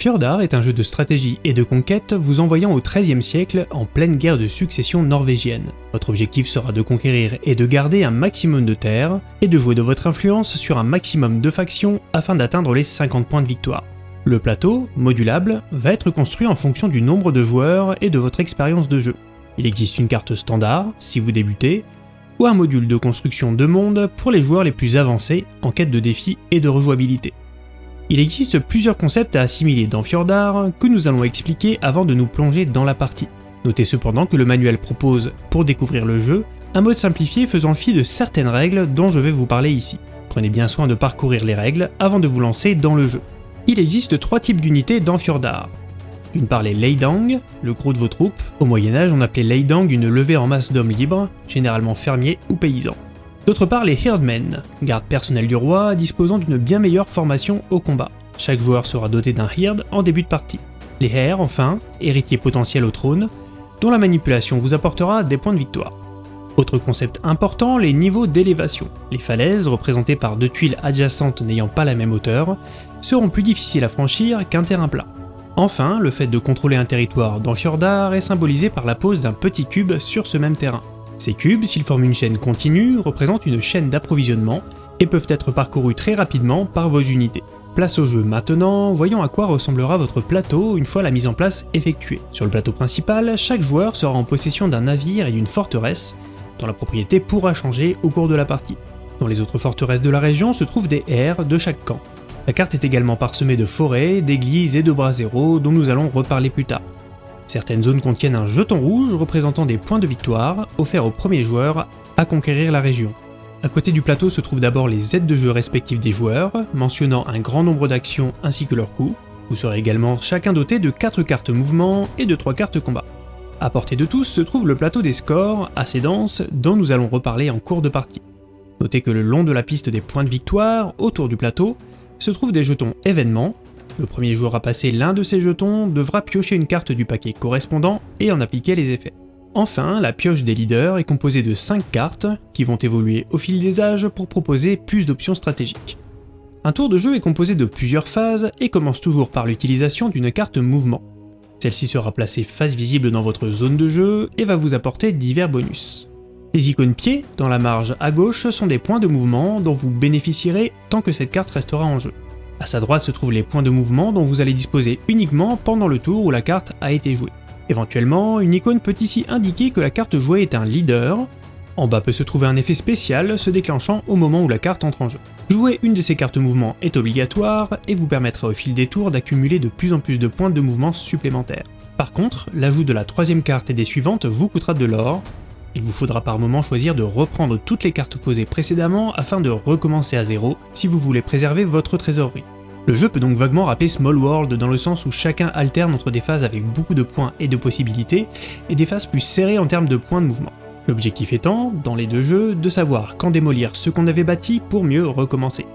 Fjordar est un jeu de stratégie et de conquête vous envoyant au XIIIe siècle en pleine guerre de succession norvégienne. Votre objectif sera de conquérir et de garder un maximum de terres, et de jouer de votre influence sur un maximum de factions afin d'atteindre les 50 points de victoire. Le plateau, modulable, va être construit en fonction du nombre de joueurs et de votre expérience de jeu. Il existe une carte standard, si vous débutez, ou un module de construction de monde pour les joueurs les plus avancés en quête de défis et de rejouabilité. Il existe plusieurs concepts à assimiler dans Fjordar que nous allons expliquer avant de nous plonger dans la partie. Notez cependant que le manuel propose, pour découvrir le jeu, un mode simplifié faisant fi de certaines règles dont je vais vous parler ici. Prenez bien soin de parcourir les règles avant de vous lancer dans le jeu. Il existe trois types d'unités dans Fjordar. D'une part les Leidang, le gros de vos troupes. Au Moyen-Âge, on appelait Leidang une levée en masse d'hommes libres, généralement fermiers ou paysans. D'autre part les Hirdmen, garde personnelle du roi disposant d'une bien meilleure formation au combat. Chaque joueur sera doté d'un Hird en début de partie. Les Her, enfin, héritiers potentiels au trône, dont la manipulation vous apportera des points de victoire. Autre concept important, les niveaux d'élévation. Les falaises, représentées par deux tuiles adjacentes n'ayant pas la même hauteur, seront plus difficiles à franchir qu'un terrain plat. Enfin, le fait de contrôler un territoire dans Fjordar est symbolisé par la pose d'un petit cube sur ce même terrain. Ces cubes, s'ils forment une chaîne continue, représentent une chaîne d'approvisionnement et peuvent être parcourus très rapidement par vos unités. Place au jeu maintenant, voyons à quoi ressemblera votre plateau une fois la mise en place effectuée. Sur le plateau principal, chaque joueur sera en possession d'un navire et d'une forteresse, dont la propriété pourra changer au cours de la partie. Dans les autres forteresses de la région se trouvent des airs de chaque camp. La carte est également parsemée de forêts, d'églises et de bras zéro dont nous allons reparler plus tard. Certaines zones contiennent un jeton rouge représentant des points de victoire offerts au premier joueur à conquérir la région. À côté du plateau se trouvent d'abord les aides de jeu respectives des joueurs, mentionnant un grand nombre d'actions ainsi que leurs coûts. Vous serez également chacun doté de 4 cartes mouvement et de 3 cartes combat. À portée de tous se trouve le plateau des scores, assez dense, dont nous allons reparler en cours de partie. Notez que le long de la piste des points de victoire, autour du plateau, se trouvent des jetons événements, le premier joueur à passer l'un de ces jetons devra piocher une carte du paquet correspondant et en appliquer les effets. Enfin, la pioche des leaders est composée de 5 cartes qui vont évoluer au fil des âges pour proposer plus d'options stratégiques. Un tour de jeu est composé de plusieurs phases et commence toujours par l'utilisation d'une carte mouvement. Celle-ci sera placée face visible dans votre zone de jeu et va vous apporter divers bonus. Les icônes pieds dans la marge à gauche sont des points de mouvement dont vous bénéficierez tant que cette carte restera en jeu. À sa droite se trouvent les points de mouvement dont vous allez disposer uniquement pendant le tour où la carte a été jouée. Éventuellement, une icône peut ici indiquer que la carte jouée est un leader. En bas peut se trouver un effet spécial se déclenchant au moment où la carte entre en jeu. Jouer une de ces cartes mouvement est obligatoire et vous permettra au fil des tours d'accumuler de plus en plus de points de mouvement supplémentaires. Par contre, l'ajout de la troisième carte et des suivantes vous coûtera de l'or, il vous faudra par moment choisir de reprendre toutes les cartes posées précédemment afin de recommencer à zéro si vous voulez préserver votre trésorerie. Le jeu peut donc vaguement rappeler Small World dans le sens où chacun alterne entre des phases avec beaucoup de points et de possibilités, et des phases plus serrées en termes de points de mouvement. L'objectif étant, dans les deux jeux, de savoir quand démolir ce qu'on avait bâti pour mieux recommencer.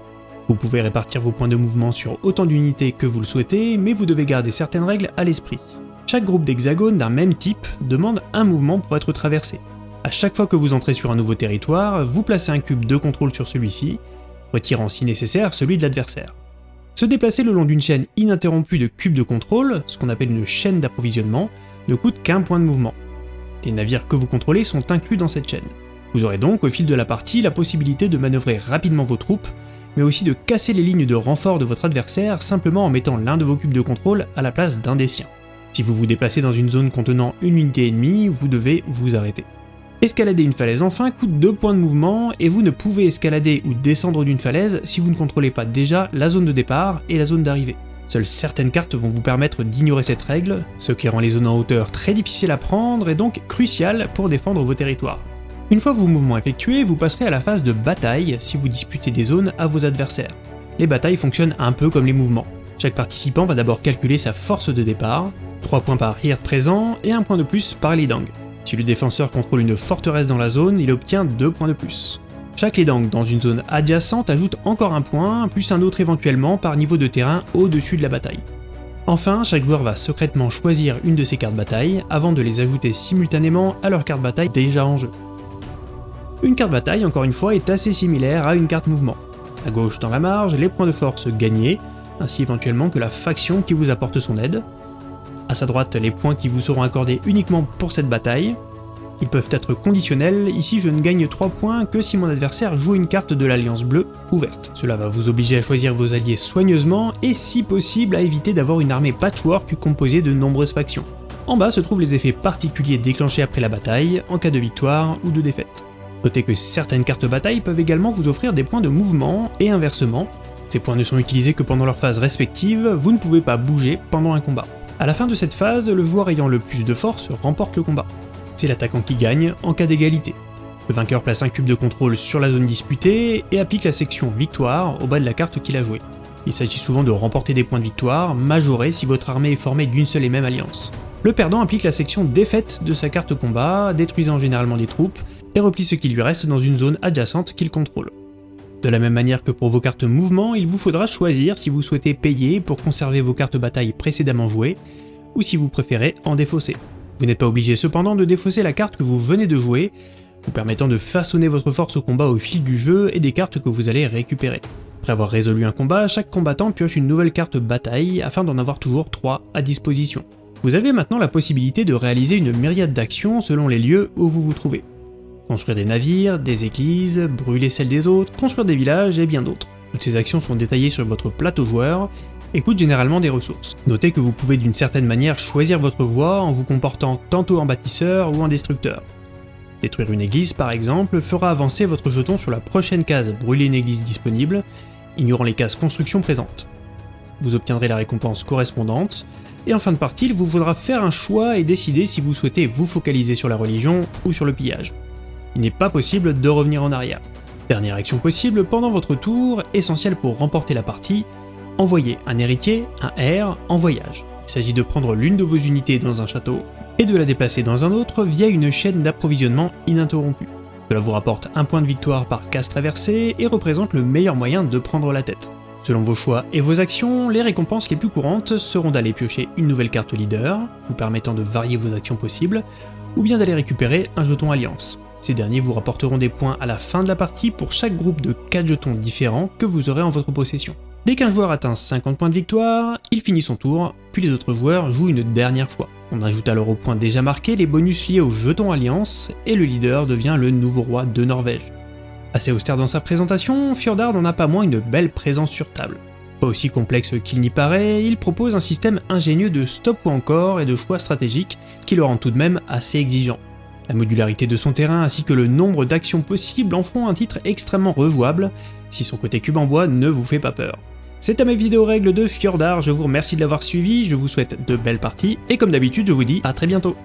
Vous pouvez répartir vos points de mouvement sur autant d'unités que vous le souhaitez, mais vous devez garder certaines règles à l'esprit. Chaque groupe d'hexagones d'un même type demande un mouvement pour être traversé. À chaque fois que vous entrez sur un nouveau territoire, vous placez un cube de contrôle sur celui-ci, retirant si nécessaire celui de l'adversaire. Se déplacer le long d'une chaîne ininterrompue de cubes de contrôle, ce qu'on appelle une chaîne d'approvisionnement, ne coûte qu'un point de mouvement. Les navires que vous contrôlez sont inclus dans cette chaîne. Vous aurez donc au fil de la partie la possibilité de manœuvrer rapidement vos troupes, mais aussi de casser les lignes de renfort de votre adversaire simplement en mettant l'un de vos cubes de contrôle à la place d'un des siens. Si vous vous déplacez dans une zone contenant une unité ennemie, vous devez vous arrêter. Escalader une falaise enfin coûte 2 points de mouvement et vous ne pouvez escalader ou descendre d'une falaise si vous ne contrôlez pas déjà la zone de départ et la zone d'arrivée. Seules certaines cartes vont vous permettre d'ignorer cette règle, ce qui rend les zones en hauteur très difficiles à prendre et donc crucial pour défendre vos territoires. Une fois vos mouvements effectués, vous passerez à la phase de bataille si vous disputez des zones à vos adversaires. Les batailles fonctionnent un peu comme les mouvements. Chaque participant va d'abord calculer sa force de départ, 3 points par Hird présent et 1 point de plus par Lidang. Si le défenseur contrôle une forteresse dans la zone, il obtient 2 points de plus. Chaque Ledang dans une zone adjacente ajoute encore un point, plus un autre éventuellement par niveau de terrain au-dessus de la bataille. Enfin, chaque joueur va secrètement choisir une de ses cartes bataille avant de les ajouter simultanément à leur carte bataille déjà en jeu. Une carte bataille, encore une fois, est assez similaire à une carte mouvement. À gauche dans la marge, les points de force gagnés, ainsi éventuellement que la faction qui vous apporte son aide. À sa droite, les points qui vous seront accordés uniquement pour cette bataille. Ils peuvent être conditionnels, ici je ne gagne 3 points que si mon adversaire joue une carte de l'Alliance Bleue ouverte. Cela va vous obliger à choisir vos alliés soigneusement et si possible à éviter d'avoir une armée patchwork composée de nombreuses factions. En bas se trouvent les effets particuliers déclenchés après la bataille, en cas de victoire ou de défaite. Notez que certaines cartes bataille peuvent également vous offrir des points de mouvement, et inversement, ces points ne sont utilisés que pendant leur phase respective, vous ne pouvez pas bouger pendant un combat. À la fin de cette phase, le joueur ayant le plus de force remporte le combat. C'est l'attaquant qui gagne en cas d'égalité. Le vainqueur place un cube de contrôle sur la zone disputée et applique la section victoire au bas de la carte qu'il a jouée. Il s'agit souvent de remporter des points de victoire, majorés si votre armée est formée d'une seule et même alliance. Le perdant applique la section défaite de sa carte combat, détruisant généralement des troupes, et replie ce qui lui reste dans une zone adjacente qu'il contrôle. De la même manière que pour vos cartes mouvement, il vous faudra choisir si vous souhaitez payer pour conserver vos cartes bataille précédemment jouées, ou si vous préférez en défausser. Vous n'êtes pas obligé cependant de défausser la carte que vous venez de jouer, vous permettant de façonner votre force au combat au fil du jeu et des cartes que vous allez récupérer. Après avoir résolu un combat, chaque combattant pioche une nouvelle carte bataille afin d'en avoir toujours 3 à disposition. Vous avez maintenant la possibilité de réaliser une myriade d'actions selon les lieux où vous vous trouvez. Construire des navires, des églises, brûler celles des autres, construire des villages et bien d'autres. Toutes ces actions sont détaillées sur votre plateau joueur et coûtent généralement des ressources. Notez que vous pouvez d'une certaine manière choisir votre voie en vous comportant tantôt en bâtisseur ou en destructeur. Détruire une église par exemple fera avancer votre jeton sur la prochaine case brûler une église disponible, ignorant les cases construction présentes. Vous obtiendrez la récompense correspondante, et en fin de partie, il vous faudra faire un choix et décider si vous souhaitez vous focaliser sur la religion ou sur le pillage. Il n'est pas possible de revenir en arrière. Dernière action possible pendant votre tour, essentielle pour remporter la partie, envoyer un héritier, un R, en voyage. Il s'agit de prendre l'une de vos unités dans un château et de la déplacer dans un autre via une chaîne d'approvisionnement ininterrompue. Cela vous rapporte un point de victoire par case traversée et représente le meilleur moyen de prendre la tête. Selon vos choix et vos actions, les récompenses les plus courantes seront d'aller piocher une nouvelle carte leader, vous permettant de varier vos actions possibles, ou bien d'aller récupérer un jeton alliance. Ces derniers vous rapporteront des points à la fin de la partie pour chaque groupe de 4 jetons différents que vous aurez en votre possession. Dès qu'un joueur atteint 50 points de victoire, il finit son tour, puis les autres joueurs jouent une dernière fois. On ajoute alors aux points déjà marqués les bonus liés au jeton alliance, et le leader devient le nouveau roi de Norvège. Assez austère dans sa présentation, Fjordard n'en a pas moins une belle présence sur table. Pas aussi complexe qu'il n'y paraît, il propose un système ingénieux de stop ou encore et de choix stratégiques qui le rend tout de même assez exigeant. La modularité de son terrain ainsi que le nombre d'actions possibles en font un titre extrêmement rejouable, si son côté cube en bois ne vous fait pas peur. C'était mes vidéos règles de Fjordard, je vous remercie de l'avoir suivi, je vous souhaite de belles parties, et comme d'habitude je vous dis à très bientôt